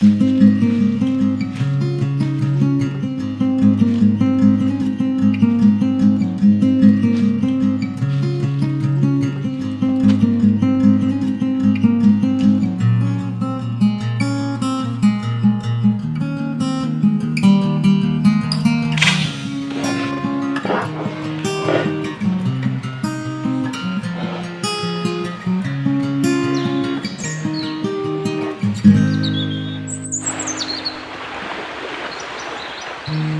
you Mm-hmm.